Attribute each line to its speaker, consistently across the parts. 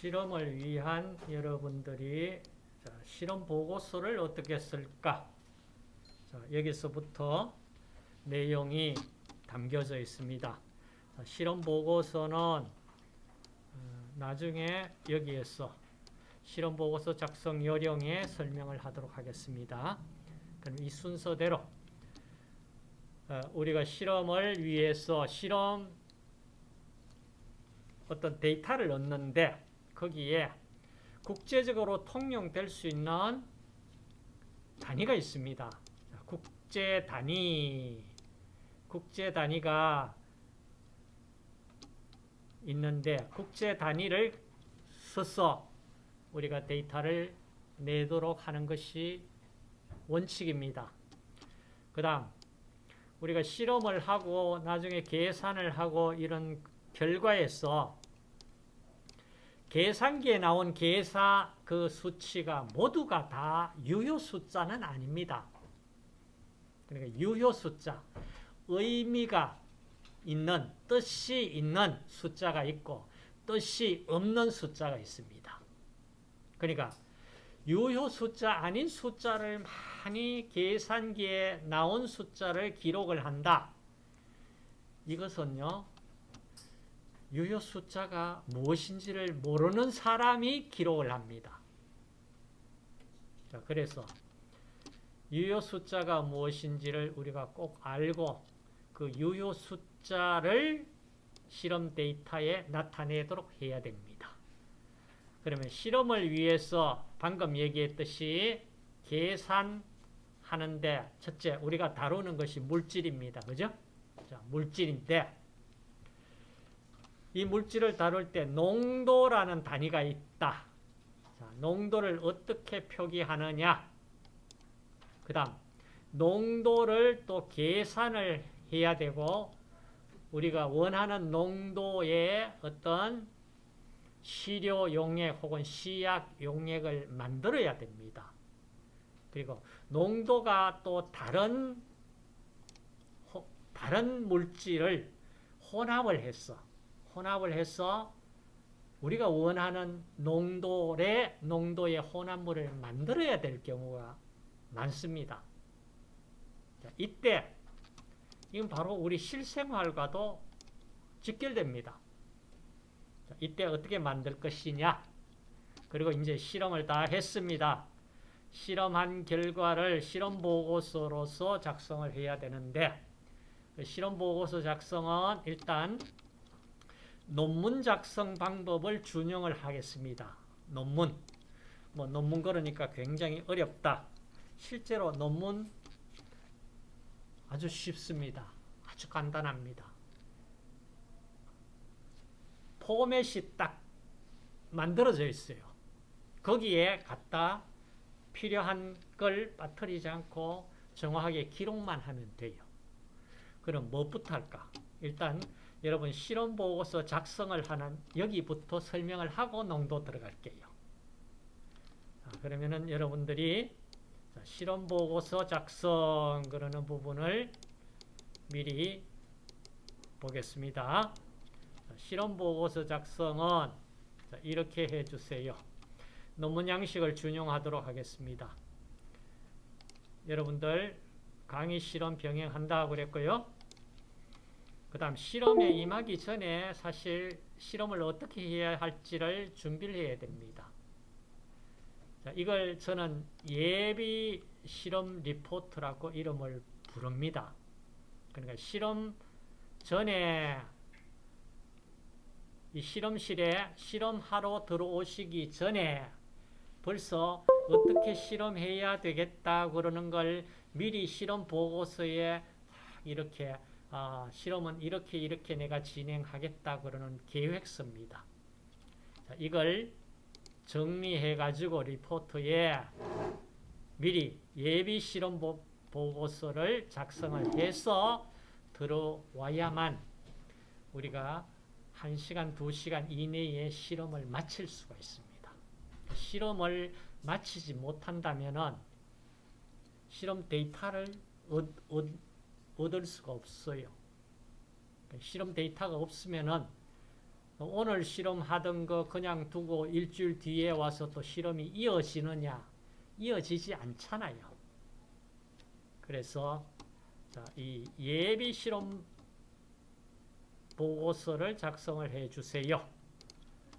Speaker 1: 실험을 위한 여러분들이 자, 실험 보고서를 어떻게 쓸까? 자, 여기서부터 내용이 담겨져 있습니다. 자, 실험 보고서는 어, 나중에 여기에서 실험 보고서 작성 요령에 설명을 하도록 하겠습니다. 그럼 이 순서대로 어, 우리가 실험을 위해서 실험 어떤 데이터를 얻는데 거기에 국제적으로 통용될 수 있는 단위가 있습니다. 국제 단위, 국제 단위가 있는데 국제 단위를 써서 우리가 데이터를 내도록 하는 것이 원칙입니다. 그 다음 우리가 실험을 하고 나중에 계산을 하고 이런 결과에서 계산기에 나온 계사 그 수치가 모두가 다 유효 숫자는 아닙니다. 그러니까 유효 숫자, 의미가 있는, 뜻이 있는 숫자가 있고 뜻이 없는 숫자가 있습니다. 그러니까 유효 숫자 아닌 숫자를 많이 계산기에 나온 숫자를 기록을 한다. 이것은요. 유효 숫자가 무엇인지를 모르는 사람이 기록을 합니다. 자, 그래서 유효 숫자가 무엇인지를 우리가 꼭 알고 그 유효 숫자를 실험 데이터에 나타내도록 해야 됩니다. 그러면 실험을 위해서 방금 얘기했듯이 계산하는데 첫째 우리가 다루는 것이 물질입니다. 그죠? 자, 물질인데 이 물질을 다룰 때 농도라는 단위가 있다. 자, 농도를 어떻게 표기하느냐? 그 다음 농도를 또 계산을 해야 되고 우리가 원하는 농도의 어떤 시료 용액 혹은 시약 용액을 만들어야 됩니다. 그리고 농도가 또 다른 다른 물질을 혼합을 해서 혼합을 해서 우리가 원하는 농도의 농도의 혼합물을 만들어야 될 경우가 많습니다. 자, 이때 이건 바로 우리 실생활과도 직결됩니다. 자, 이때 어떻게 만들 것이냐? 그리고 이제 실험을 다 했습니다. 실험한 결과를 실험 보고서로서 작성을 해야 되는데 그 실험 보고서 작성은 일단 논문 작성 방법을 준용을 하겠습니다. 논문. 뭐 논문 그러니까 굉장히 어렵다. 실제로 논문 아주 쉽습니다. 아주 간단합니다. 포맷이 딱 만들어져 있어요. 거기에 갖다 필요한 걸 빠뜨리지 않고 정확하게 기록만 하면 돼요. 그럼 뭐부터 할까? 일단 여러분 실험 보고서 작성을 하는 여기부터 설명을 하고 농도 들어갈게요. 그러면은 여러분들이 실험 보고서 작성 그러는 부분을 미리 보겠습니다. 실험 보고서 작성은 이렇게 해주세요. 논문 양식을 준용하도록 하겠습니다. 여러분들 강의 실험 병행한다고 그랬고요. 그 다음 실험에 임하기 전에 사실 실험을 어떻게 해야 할지를 준비를 해야 됩니다. 자, 이걸 저는 예비 실험 리포트라고 이름을 부릅니다. 그러니까 실험 전에 이 실험실에 실험하러 들어오시기 전에 벌써 어떻게 실험해야 되겠다 그러는 걸 미리 실험 보고서에 이렇게 아, 실험은 이렇게 이렇게 내가 진행하겠다 그러는 계획서입니다. 자, 이걸 정리해 가지고 리포트에 미리 예비 실험 보고서를 작성을 해서 들어와야만 우리가 1시간, 2시간 이내에 실험을 마칠 수가 있습니다. 실험을 마치지 못한다면 실험 데이터를 얻, 얻, 얻을 수가 없어요. 실험 데이터가 없으면 오늘 실험하던 거 그냥 두고 일주일 뒤에 와서 또 실험이 이어지느냐? 이어지지 않잖아요. 그래서 자, 이 예비 실험 보고서를 작성을 해 주세요.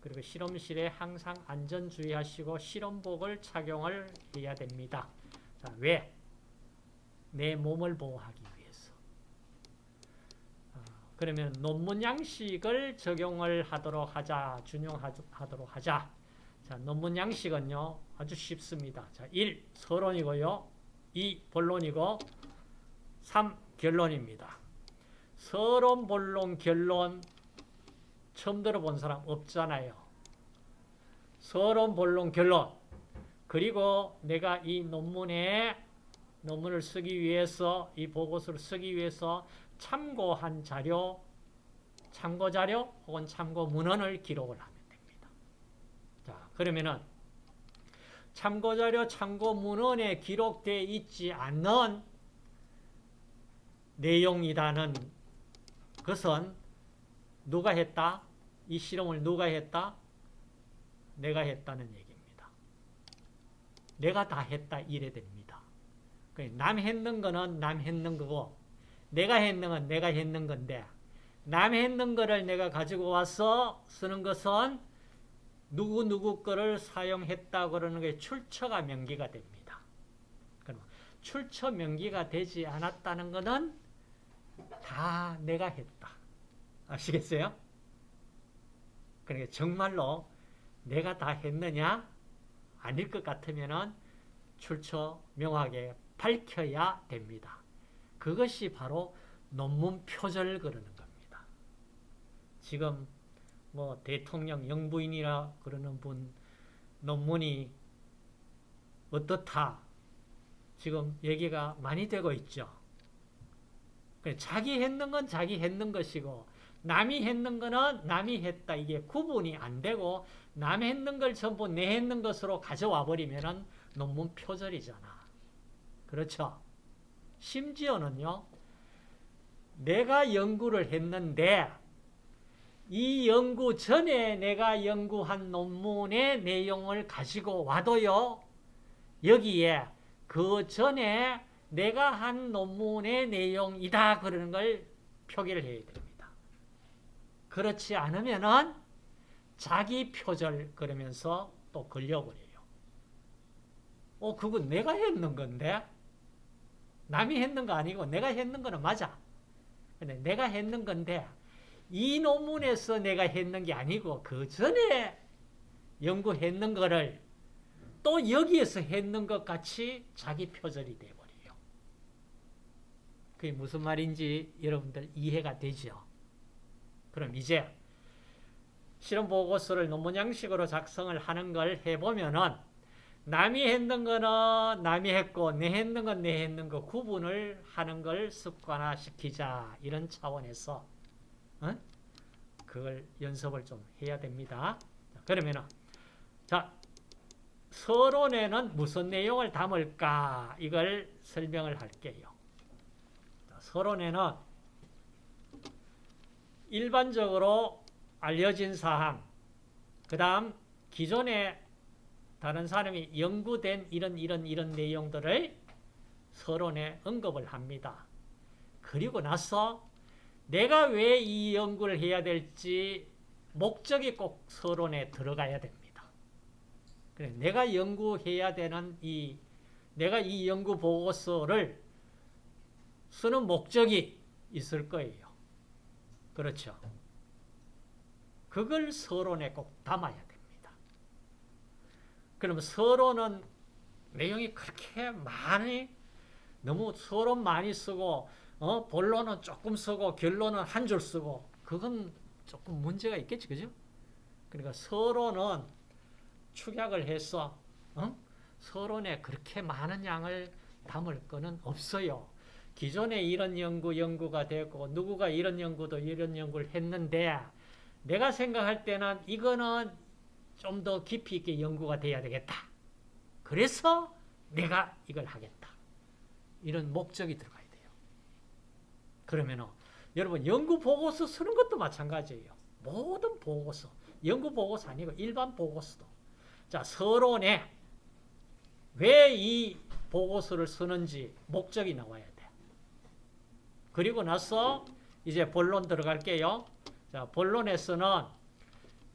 Speaker 1: 그리고 실험실에 항상 안전 주의하시고 실험복을 착용을 해야 됩니다. 자, 왜? 내 몸을 보호하기 그러면 논문 양식을 적용을 하도록 하자, 준용하도록 하자. 자, 논문 양식은요, 아주 쉽습니다. 자, 1. 서론이고요. 2. 본론이고, 3. 결론입니다. 서론, 본론, 결론, 처음 들어본 사람 없잖아요. 서론, 본론, 결론. 그리고 내가 이 논문에 논문을 쓰기 위해서 이 보고서를 쓰기 위해서 참고한 자료, 참고 자료 혹은 참고 문헌을 기록을 하면 됩니다. 자, 그러면은 참고 자료, 참고 문헌에 기록되어 있지 않는 내용이라는 것은 누가 했다? 이 실험을 누가 했다? 내가 했다는 얘기입니다. 내가 다 했다 이래 됩니다. 남 했는 거는 남 했는 거고 내가 했는 건 내가 했는 건데 남 했는 거를 내가 가지고 와서 쓰는 것은 누구누구 거를 사용했다 그러는 게 출처가 명기가 됩니다. 그럼 출처 명기가 되지 않았다는 것은 다 내가 했다. 아시겠어요? 그러니까 정말로 내가 다 했느냐? 아닐 것 같으면 출처 명확하게 밝혀야 됩니다. 그것이 바로 논문 표절 그러는 겁니다. 지금 뭐 대통령 영부인이라 그러는 분 논문이 어떻다 지금 얘기가 많이 되고 있죠. 자기 했는 건 자기 했는 것이고 남이 했는 거는 남이 했다. 이게 구분이 안 되고 남 했는 걸 전부 내 했는 것으로 가져와 버리면 논문 표절이잖아. 그렇죠? 심지어는요. 내가 연구를 했는데 이 연구 전에 내가 연구한 논문의 내용을 가지고 와도요. 여기에 그 전에 내가 한 논문의 내용이다 그러는 걸 표기를 해야 됩니다. 그렇지 않으면은 자기 표절 그러면서 또 걸려버려요. 어, 그건 내가 했는 건데? 남이 했는 거 아니고 내가 했는 거는 맞아. 근데 내가 했는 건데 이 논문에서 내가 했는 게 아니고 그 전에 연구했는 거를 또 여기에서 했는 것 같이 자기 표절이 돼버려요. 그게 무슨 말인지 여러분들 이해가 되죠? 그럼 이제 실험 보고서를 논문 양식으로 작성을 하는 걸 해보면은 남이 했는 거는 남이 했고 내 했는 건 내 했는 거 구분을 하는 걸 습관화시키자 이런 차원에서 어? 그걸 연습을 좀 해야 됩니다. 그러면은 자 서론에는 무슨 내용을 담을까 이걸 설명을 할게요. 서론에는 일반적으로 알려진 사항 그 다음 기존에 다른 사람이 연구된 이런 이런 이런 내용들을 서론에 언급을 합니다. 그리고 나서 내가 왜 이 연구를 해야 될지 목적이 꼭 서론에 들어가야 됩니다. 그래, 내가 연구해야 되는 이 내가 이 연구 보고서를 쓰는 목적이 있을 거예요. 그렇죠. 그걸 서론에 꼭 담아야 그러면 서론은 내용이 그렇게 많이 너무 서론 많이 쓰고 어? 본론은 조금 쓰고 결론은 한 줄 쓰고 그건 조금 문제가 있겠지 그죠? 그러니까 서론은 축약을 해서 어? 서론에 그렇게 많은 양을 담을 거는 없어요. 기존에 이런 연구 연구가 되고 누구가 이런 연구도 이런 연구를 했는데 내가 생각할 때는 이거는 좀 더 깊이 있게 연구가 돼야 되겠다. 그래서 내가 이걸 하겠다. 이런 목적이 들어가야 돼요. 그러면 여러분 연구 보고서 쓰는 것도 마찬가지예요. 모든 보고서, 연구 보고서 아니고 일반 보고서도 자 서론에 왜 이 보고서를 쓰는지 목적이 나와야 돼. 그리고 나서 이제 본론 들어갈게요. 자 본론에서는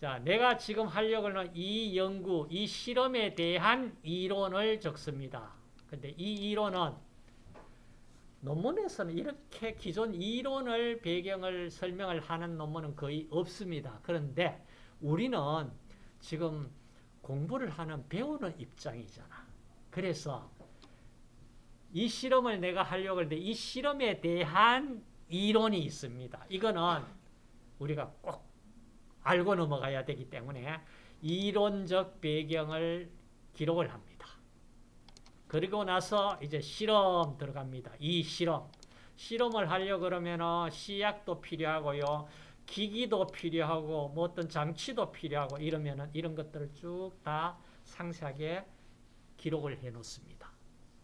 Speaker 1: 자 내가 지금 하려고 하는 이 연구, 이 실험에 대한 이론을 적습니다. 근데 이 이론은 논문에서는 이렇게 기존 이론을 배경을 설명을 하는 논문은 거의 없습니다. 그런데 우리는 지금 공부를 하는 배우는 입장이잖아. 그래서 이 실험을 내가 하려고 하는데 이 실험에 대한 이론이 있습니다. 이거는 우리가 꼭 알고 넘어가야 되기 때문에 이론적 배경을 기록을 합니다. 그리고 나서 이제 실험 들어갑니다. 이 실험. 실험을 하려고 그러면 시약도 필요하고요. 기기도 필요하고 뭐 어떤 장치도 필요하고 이러면은 이런 것들을 쭉 다 상세하게 기록을 해 놓습니다.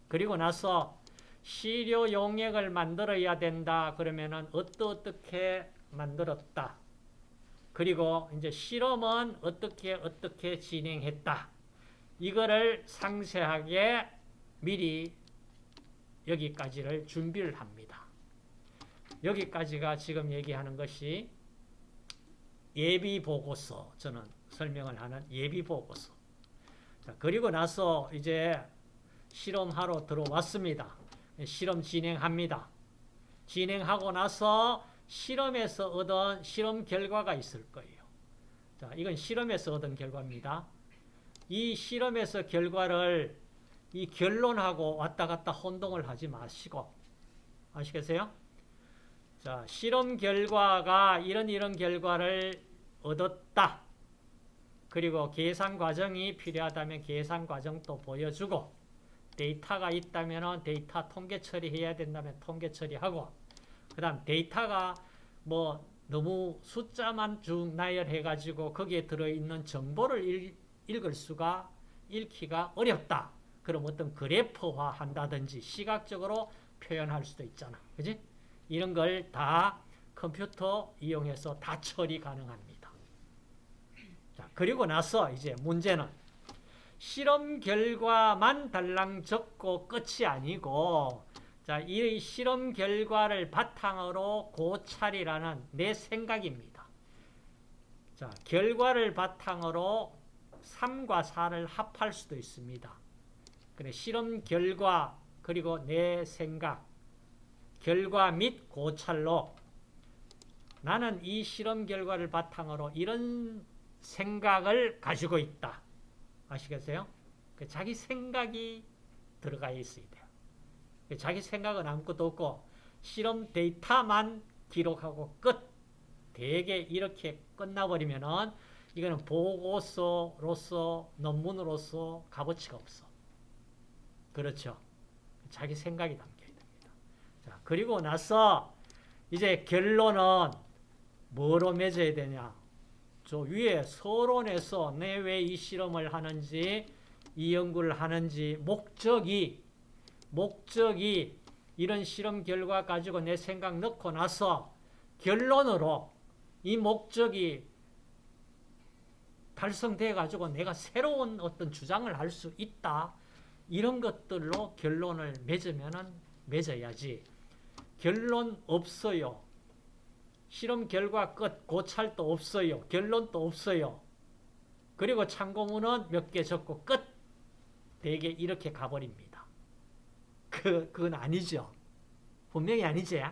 Speaker 1: 그리고 나서 시료 용액을 만들어야 된다. 그러면은 어떻게 만들었다. 그리고 이제 실험은 어떻게 어떻게 진행했다. 이거를 상세하게 미리 여기까지를 준비를 합니다. 여기까지가 지금 얘기하는 것이 예비 보고서 저는 설명을 하는 예비 보고서. 자, 그리고 나서 이제 실험하러 들어왔습니다. 실험 진행합니다. 진행하고 나서 실험에서 얻은 실험 결과가 있을 거예요. 자, 이건 실험에서 얻은 결과입니다. 이 실험에서 결과를 이 결론하고 왔다 갔다 혼동을 하지 마시고 아시겠어요? 자, 실험 결과가 이런 이런 결과를 얻었다. 그리고 계산 과정이 필요하다면 계산 과정도 보여주고 데이터가 있다면 데이터 통계 처리해야 된다면 통계 처리하고 그 다음 데이터가 뭐 너무 숫자만 쭉 나열해가지고 거기에 들어있는 정보를 읽, 읽을 수가 읽기가 어렵다. 그럼 어떤 그래프화 한다든지 시각적으로 표현할 수도 있잖아. 그지? 이런 걸 다 컴퓨터 이용해서 다 처리 가능합니다. 자, 그리고 나서 이제 문제는 실험 결과만 달랑 적고 끝이 아니고 자, 이 실험 결과를 바탕으로 고찰이라는 내 생각입니다. 자, 결과를 바탕으로 3과 4를 합할 수도 있습니다. 그래, 실험 결과 그리고 내 생각 결과 및 고찰로 나는 이 실험 결과를 바탕으로 이런 생각을 가지고 있다. 아시겠어요? 그 자기 생각이 들어가 있어야 돼요. 그 자기 생각은 아무것도 없고 실험 데이터만 기록하고 끝. 대개 이렇게 끝나버리면은 이거는 보고서로서 논문으로서 값어치가 없어. 그렇죠. 자기 생각이 담겨야 됩니다. 자, 그리고 나서 이제 결론은 뭐로 맺어야 되냐? 저 위에 서론에서 내 왜 이 실험을 하는지 이 연구를 하는지 목적이 목적이 이런 실험 결과 가지고 내 생각 넣고 나서 결론으로 이 목적이 달성돼 가지고 내가 새로운 어떤 주장을 할 수 있다. 이런 것들로 결론을 맺으면은 맺어야지. 결론 없어요. 실험 결과 끝, 고찰도 없어요. 결론도 없어요. 그리고 참고문은 몇 개 적고 끝. 대개 이렇게 가버립니다. 그, 그건 아니죠. 분명히 아니지.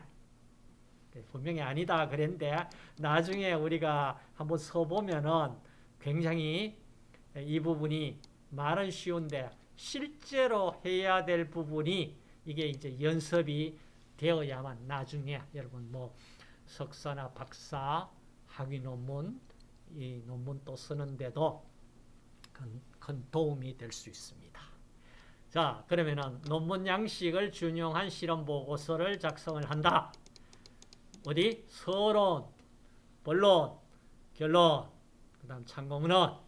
Speaker 1: 분명히 아니다 그랬는데 나중에 우리가 한번 써보면은 굉장히 이 부분이 말은 쉬운데 실제로 해야 될 부분이 이게 이제 연습이 되어야만 나중에 여러분 뭐 석사나 박사 학위 논문 이 논문 또 쓰는데도 큰, 큰 도움이 될 수 있습니다. 자 그러면은 논문 양식을 준용한 실험 보고서를 작성을 한다. 어디 서론, 본론, 결론, 그 다음 참고문헌.